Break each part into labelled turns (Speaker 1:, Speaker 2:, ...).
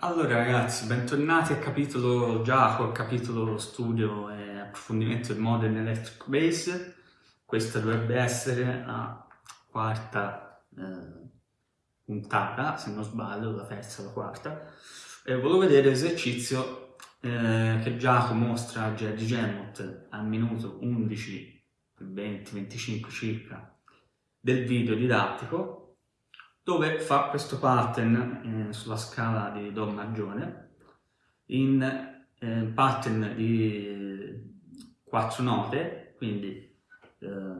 Speaker 1: Allora ragazzi, bentornati al capitolo Giacomo, al capitolo studio e approfondimento del Modern Electric Bass. Questa dovrebbe essere la quarta eh, puntata, se non sbaglio, la terza o la quarta. E volevo vedere l'esercizio eh, che Giacomo mostra a Jerry Gemot al minuto 11, 20, 25 circa del video didattico dove fa questo pattern eh, sulla scala di Do maggiore in eh, pattern di quattro note, quindi eh,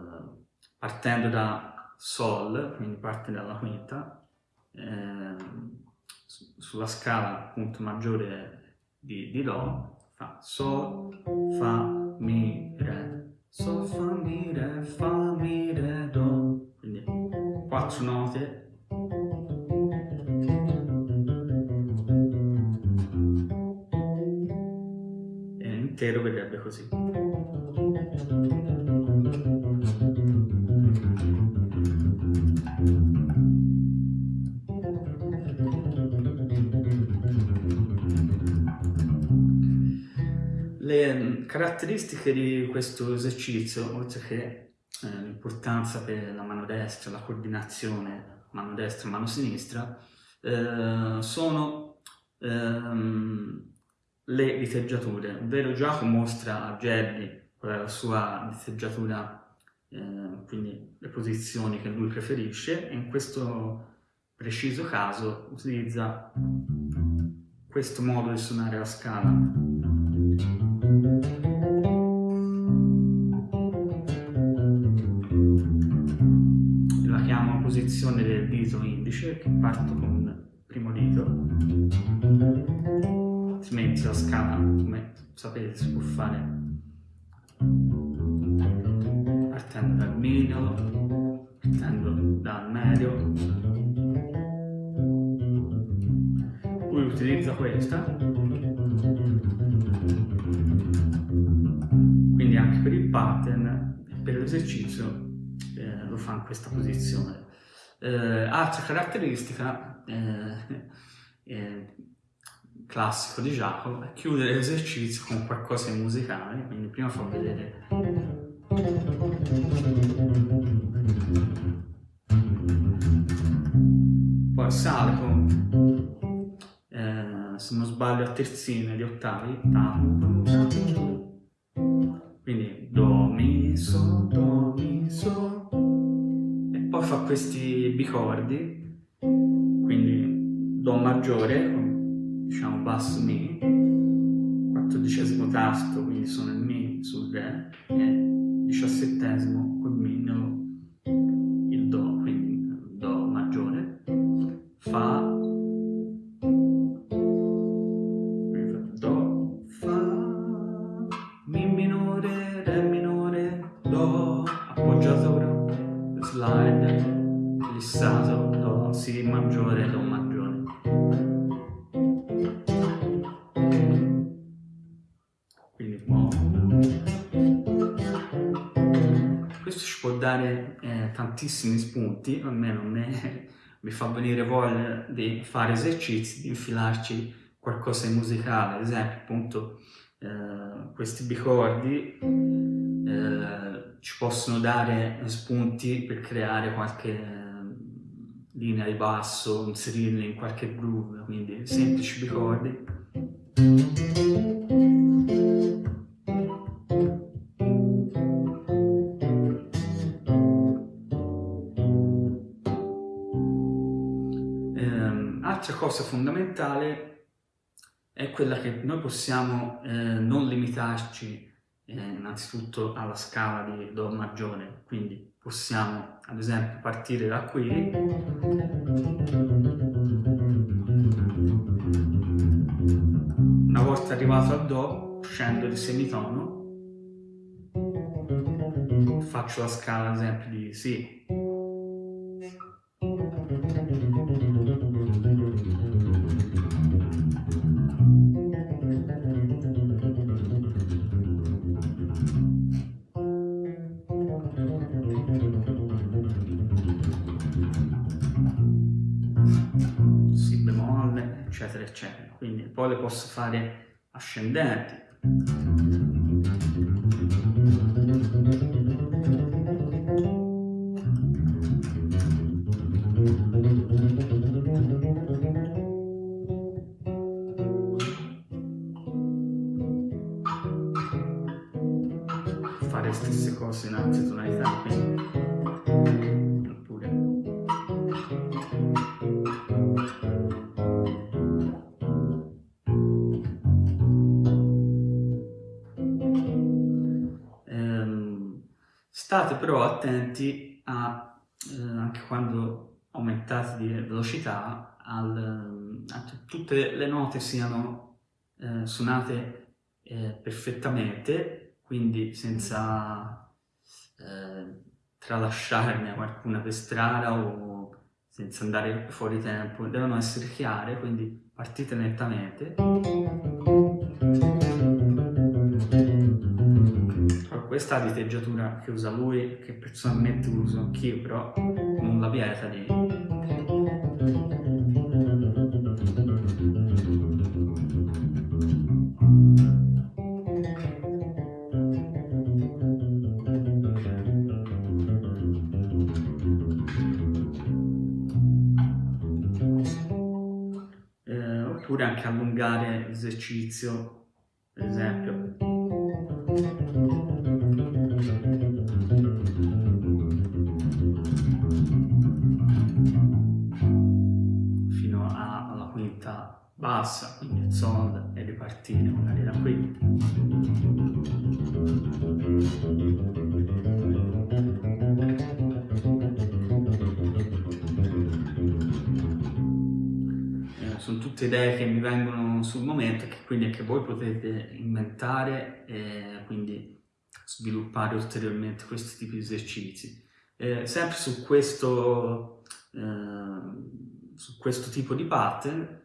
Speaker 1: partendo da Sol, quindi parte dalla quinta, ehm, sulla scala appunto maggiore di, di Do, fa Sol, Fa, Mi, Re, Sol, Fa, Mi, Re, Fa, Mi, Re, Do, quindi quattro note intero vedrebbe così. Le caratteristiche di questo esercizio, oltre che eh, l'importanza per la mano destra, la coordinazione mano destra e mano sinistra, eh, sono ehm, le diteggiature, ovvero Giacomo mostra a Jerry qual è la sua diteggiatura, eh, quindi le posizioni che lui preferisce, e in questo preciso caso utilizza questo modo di suonare la scala. La chiamo posizione del dito indice, che parto con il primo dito, altrimenti la scala, come sapete, si può fare partendo dal middle, partendo dal medio. Poi utilizzo questa. Quindi anche per il pattern per l'esercizio eh, lo fa in questa posizione. Eh, altra caratteristica eh, eh classico di Giacomo è chiudere l'esercizio con qualcosa di musicale, quindi prima fa vedere poi sale con sbaglio a terzine di ottavi quindi do mi so do mi so. E poi fa questi bicordi quindi do maggiore diciamo basso Mi, quattordicesimo tasto, quindi sono il Mi sul Re, e diciassettesimo col Mi slide, glissato, Do, Si maggiore, Do maggiore. dare eh, tantissimi spunti, almeno a me mi fa venire voglia di fare esercizi, di infilarci qualcosa di musicale, ad esempio appunto eh, questi bicordi eh, ci possono dare spunti per creare qualche eh, linea di basso, inserirli in qualche groove, quindi semplici bicordi. Altra cosa fondamentale è quella che noi possiamo eh, non limitarci eh, innanzitutto alla scala di Do maggiore, quindi possiamo ad esempio partire da qui. Una volta arrivato a Do scendo di semitono. Faccio la scala ad esempio di Si eccetera, eccetera. Quindi poi le posso fare ascendenti. fare le state però attenti a, eh, anche quando aumentate di velocità, al, a tutte le note siano eh, suonate eh, perfettamente quindi senza eh, tralasciarne qualcuna per strada o senza andare fuori tempo, devono essere chiare, quindi partite nettamente. Questa diteggiatura che usa lui, che personalmente uso anch'io, però non la vieta di oppure anche allungare l'esercizio, per esempio. Bassa, quindi il sol e ripartire magari da qui. sono tutte idee che mi vengono sul momento e che quindi anche voi potete inventare e quindi sviluppare ulteriormente questi tipi di esercizi. Eh, sempre su questo, eh, su questo tipo di pattern,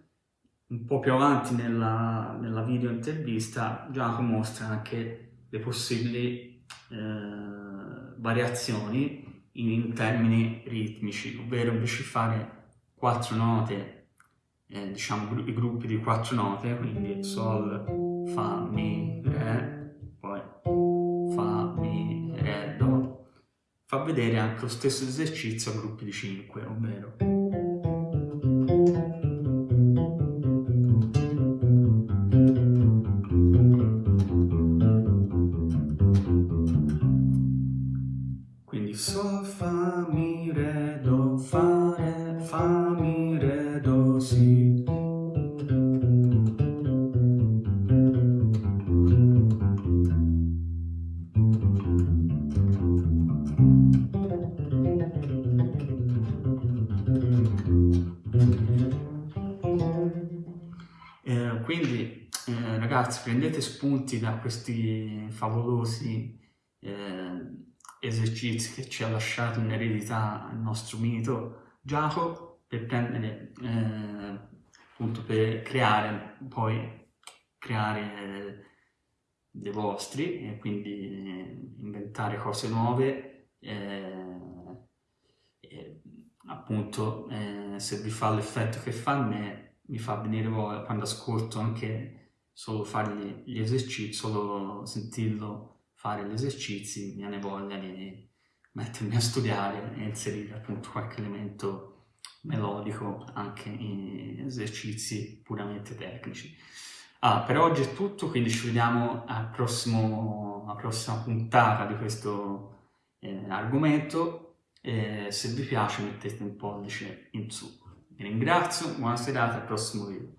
Speaker 1: un po' più avanti nella, nella video intervista, Giacomo mostra anche le possibili eh, variazioni in, in termini ritmici, ovvero invece di fare quattro note eh, diciamo i gruppi di quattro note, quindi Sol, Fa, Mi, Re, poi Fa, Mi, Re, Do, fa vedere anche lo stesso esercizio a gruppi di 5, ragazzi prendete spunti da questi favolosi eh, esercizi che ci ha lasciato in eredità il nostro mito Giacomo per prendere eh, appunto per creare poi creare dei vostri e quindi inventare cose nuove eh, appunto eh, se vi fa l'effetto che fa a me mi fa venire voglia quando ascolto anche solo fare gli esercizi, solo sentirlo fare gli esercizi, mi viene voglia di mettermi a studiare e inserire appunto qualche elemento melodico anche in esercizi puramente tecnici. Ah, per oggi è tutto, quindi ci vediamo al prossimo, alla prossima puntata di questo eh, argomento. Eh, se vi piace mettete un pollice in su. Vi ringrazio, buona serata, al prossimo video.